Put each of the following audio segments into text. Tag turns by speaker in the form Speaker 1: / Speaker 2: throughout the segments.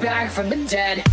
Speaker 1: Back, from the dead.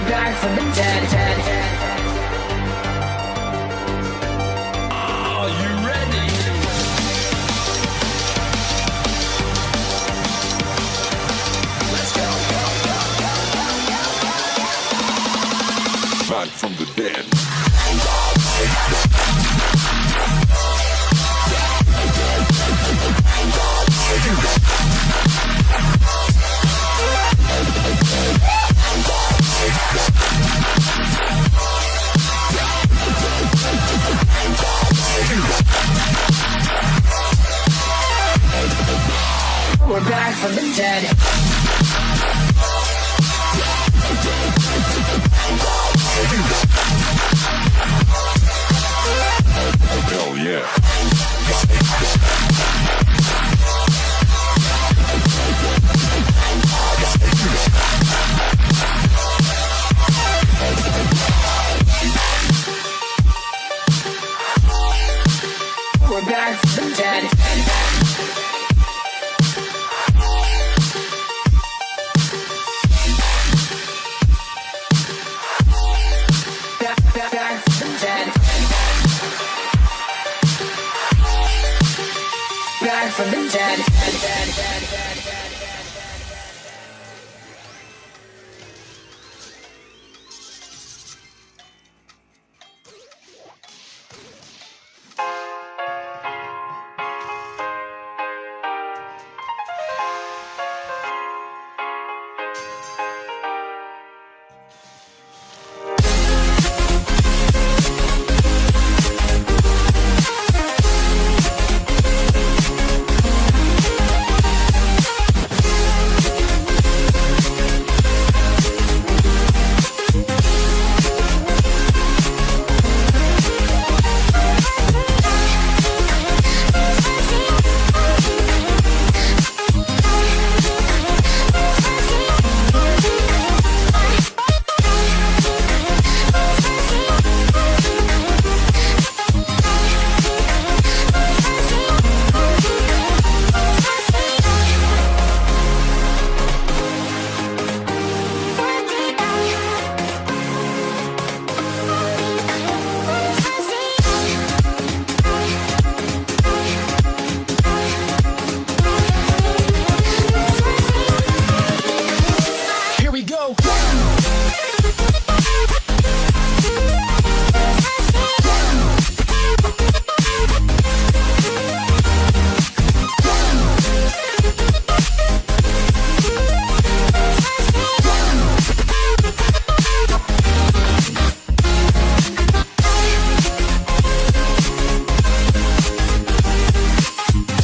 Speaker 1: were born from the dead.
Speaker 2: dead, dead.
Speaker 1: from the dead.